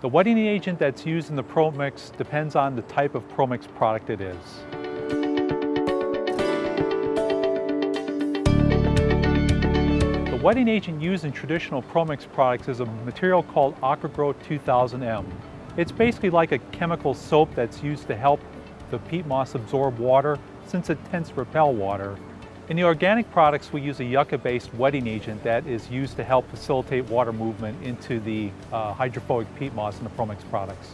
The wetting agent that's used in the ProMix depends on the type of ProMix product it is. The wetting agent used in traditional ProMix products is a material called AquaGro 2000M. It's basically like a chemical soap that's used to help the peat moss absorb water since it tends to repel water. In the organic products, we use a yucca-based wetting agent that is used to help facilitate water movement into the uh, hydrophobic peat moss in the ProMix products.